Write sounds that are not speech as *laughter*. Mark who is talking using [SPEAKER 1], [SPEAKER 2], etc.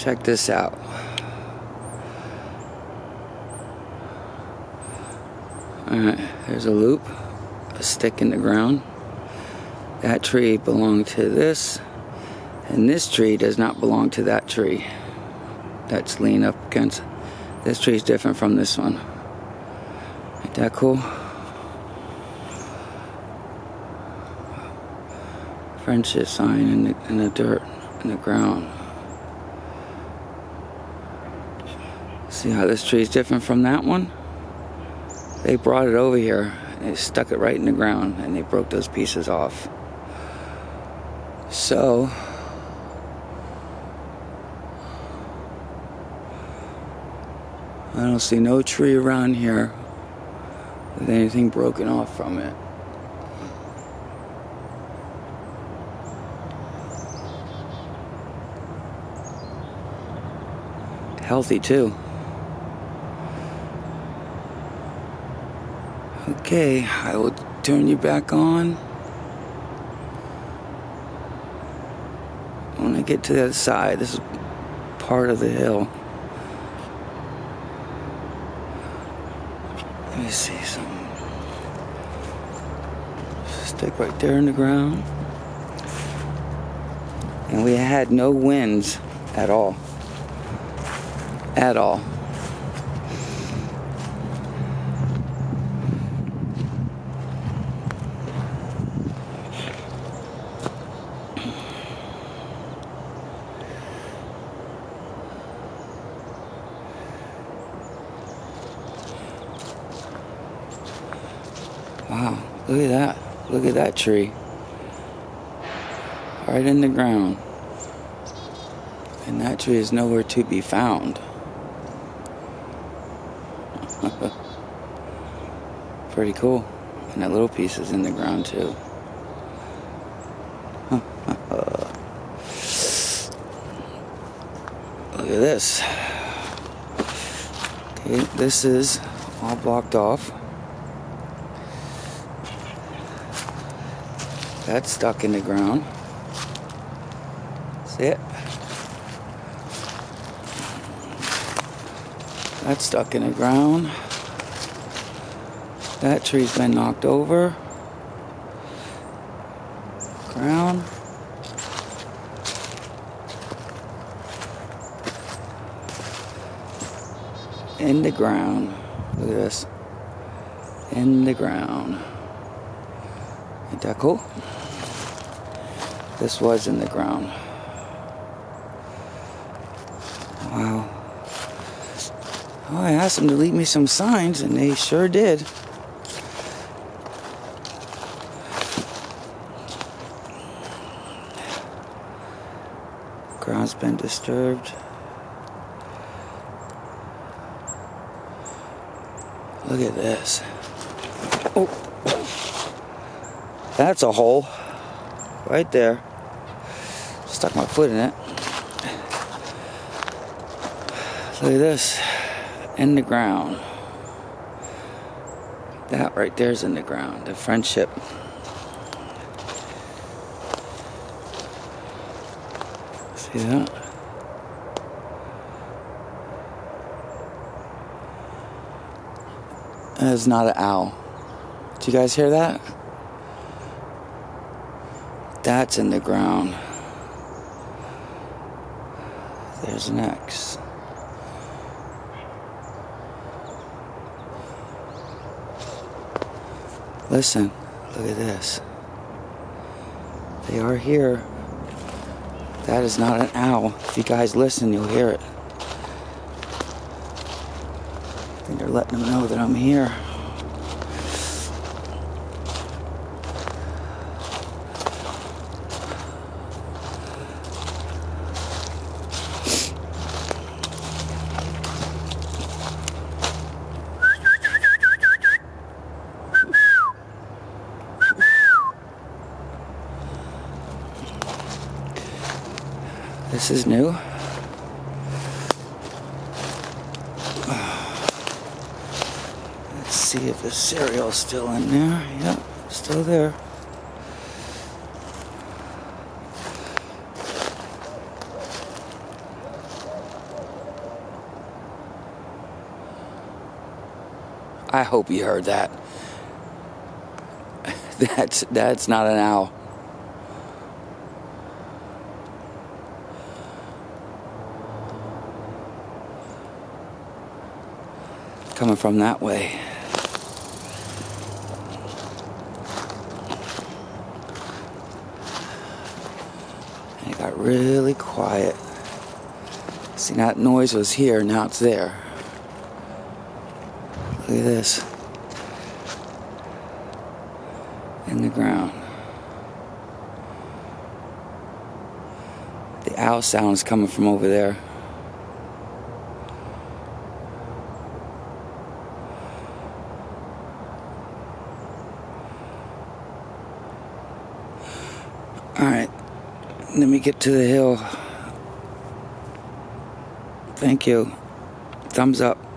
[SPEAKER 1] Check this out. Alright, there's a loop, a stick in the ground. That tree belonged to this, and this tree does not belong to that tree. That's leaning up against. This tree is different from this one. Ain't that cool? Friendship sign in the, in the dirt, in the ground. See how this tree is different from that one? They brought it over here and they stuck it right in the ground and they broke those pieces off. So, I don't see no tree around here with anything broken off from it. Healthy too. Okay, I will turn you back on. When I get to the other side, this is part of the hill. Let me see some stick right there in the ground. And we had no winds at all. At all. Wow, look at that. Look at that tree. Right in the ground. And that tree is nowhere to be found. *laughs* Pretty cool. And that little piece is in the ground too. *laughs* Look at this. Okay, this is all blocked off. That's stuck in the ground. See it? That's stuck in the ground. That tree's been knocked over. Ground. In the ground. Look at this. In the ground. Ain't that cool? This was in the ground. Wow. Oh, I asked them to leave me some signs, and they sure did. Ground's been disturbed. Look at this. Oh. That's a hole. Right there. Stuck my foot in it. Look at this. In the ground. That right there's in the ground. The friendship. See that? That is not an owl. Do you guys hear that? That's in the ground. There's an X. Listen, look at this. They are here. That is not an owl. If you guys listen, you'll hear it. I think they're letting them know that I'm here. This is new. Let's see if the cereal's still in there. Yep, still there. I hope you heard that. *laughs* That's that's not an owl. Coming from that way. It got really quiet. See, that noise was here, now it's there. Look at this. In the ground. The owl sound is coming from over there. Alright, let me get to the hill. Thank you. Thumbs up.